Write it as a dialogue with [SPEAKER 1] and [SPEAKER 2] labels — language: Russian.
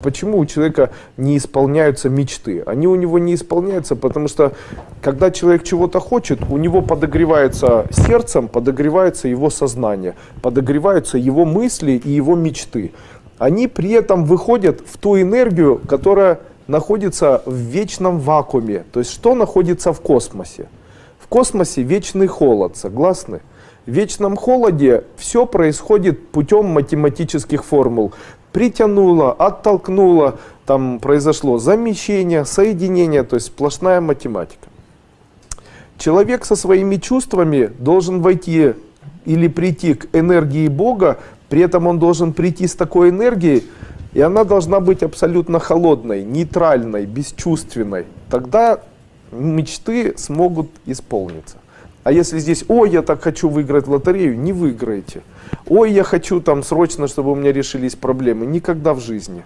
[SPEAKER 1] Почему у человека не исполняются мечты? Они у него не исполняются, потому что когда человек чего-то хочет, у него подогревается сердцем, подогревается его сознание, подогреваются его мысли и его мечты. Они при этом выходят в ту энергию, которая находится в вечном вакууме. То есть что находится в космосе? В космосе вечный холод, согласны? В вечном холоде все происходит путем математических формул притянуло, оттолкнуло, там произошло замещение, соединение, то есть сплошная математика. Человек со своими чувствами должен войти или прийти к энергии Бога, при этом он должен прийти с такой энергией, и она должна быть абсолютно холодной, нейтральной, бесчувственной. Тогда мечты смогут исполниться. А если здесь, ой, я так хочу выиграть лотерею, не выиграете. Ой, я хочу там срочно, чтобы у меня решились проблемы. Никогда в жизни.